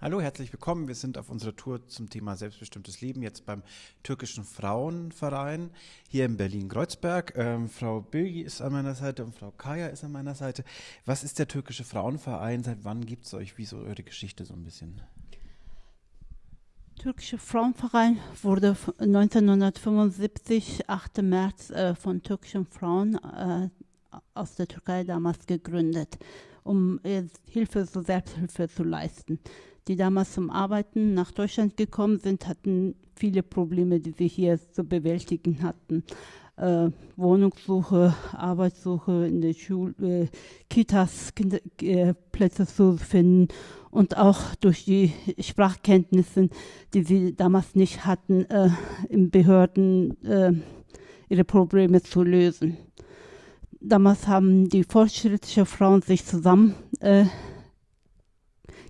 Hallo, herzlich willkommen. Wir sind auf unserer Tour zum Thema selbstbestimmtes Leben jetzt beim türkischen Frauenverein hier in Berlin-Kreuzberg. Ähm, Frau Bilgi ist an meiner Seite und Frau Kaya ist an meiner Seite. Was ist der türkische Frauenverein? Seit wann gibt es euch? Wie ist eure Geschichte so ein bisschen? Türkische Frauenverein wurde 1975, 8. März, äh, von türkischen Frauen äh, aus der Türkei damals gegründet, um äh, Hilfe zur Selbsthilfe zu leisten die damals zum Arbeiten nach Deutschland gekommen sind, hatten viele Probleme, die sie hier zu bewältigen hatten. Äh, Wohnungssuche, Arbeitssuche in der Schule, äh, Kitas, Kinder, äh, Plätze zu finden und auch durch die Sprachkenntnisse, die sie damals nicht hatten, äh, in Behörden äh, ihre Probleme zu lösen. Damals haben die fortschrittlichen Frauen sich zusammen äh,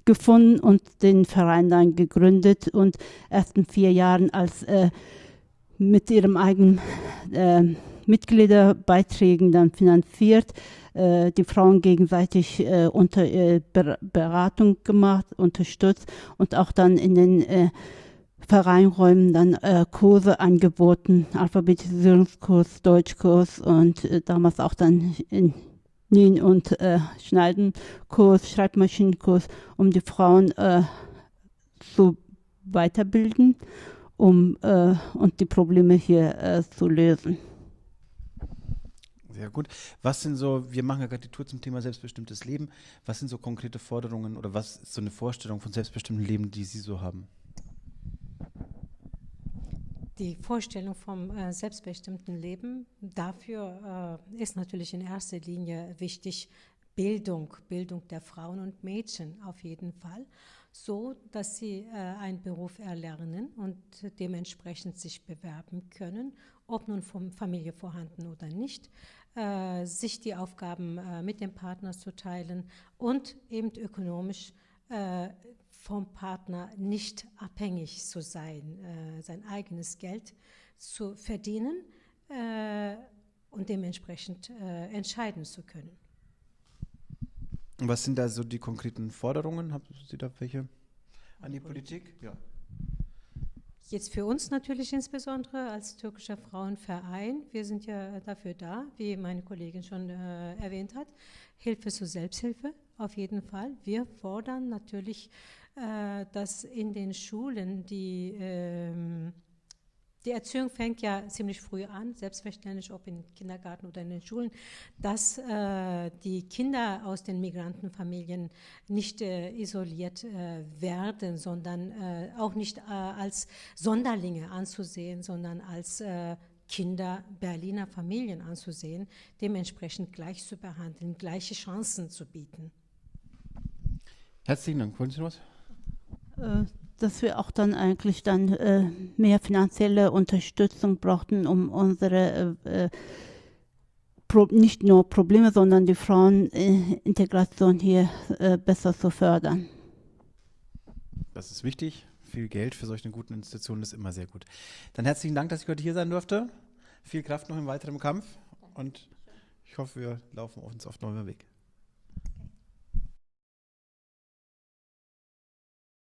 gefunden und den Verein dann gegründet und erst in vier Jahren als äh, mit ihrem eigenen äh, Mitgliederbeiträgen dann finanziert, äh, die Frauen gegenseitig äh, unter äh, Beratung gemacht, unterstützt und auch dann in den äh, Vereinräumen dann äh, Kurse angeboten, Alphabetisierungskurs, Deutschkurs und äh, damals auch dann in Nähen und äh, Schneidenkurs, Schreibmaschinenkurs, um die Frauen äh, zu weiterbilden, um äh, und die Probleme hier äh, zu lösen. Sehr gut. Was sind so, wir machen ja gerade die Tour zum Thema selbstbestimmtes Leben. Was sind so konkrete Forderungen oder was ist so eine Vorstellung von selbstbestimmtem Leben, die Sie so haben? Die Vorstellung vom äh, selbstbestimmten Leben, dafür äh, ist natürlich in erster Linie wichtig Bildung, Bildung der Frauen und Mädchen auf jeden Fall, so dass sie äh, einen Beruf erlernen und dementsprechend sich bewerben können, ob nun von Familie vorhanden oder nicht, äh, sich die Aufgaben äh, mit dem Partner zu teilen und eben ökonomisch äh, vom Partner nicht abhängig zu sein, äh, sein eigenes Geld zu verdienen äh, und dementsprechend äh, entscheiden zu können. Was sind da so die konkreten Forderungen? Haben Sie da welche an die Politik? Ja. Jetzt für uns natürlich insbesondere als türkischer Frauenverein. Wir sind ja dafür da, wie meine Kollegin schon äh, erwähnt hat, Hilfe zur Selbsthilfe auf jeden Fall. Wir fordern natürlich äh, dass in den Schulen die, ähm, die Erziehung fängt ja ziemlich früh an, selbstverständlich, ob im Kindergarten oder in den Schulen, dass äh, die Kinder aus den Migrantenfamilien nicht äh, isoliert äh, werden, sondern äh, auch nicht äh, als Sonderlinge anzusehen, sondern als Kinder Berliner Familien anzusehen, dementsprechend gleich zu behandeln, gleiche Chancen zu bieten. Herzlichen Dank. Wollen Sie noch was? Äh, dass wir auch dann eigentlich dann äh, mehr finanzielle Unterstützung brauchten, um unsere äh, äh Pro nicht nur Probleme, sondern die Frauenintegration hier äh, besser zu fördern. Das ist wichtig. Viel Geld für solche guten Institutionen ist immer sehr gut. Dann herzlichen Dank, dass ich heute hier sein durfte. Viel Kraft noch im weiteren Kampf und ich hoffe, wir laufen uns auf neuem Weg.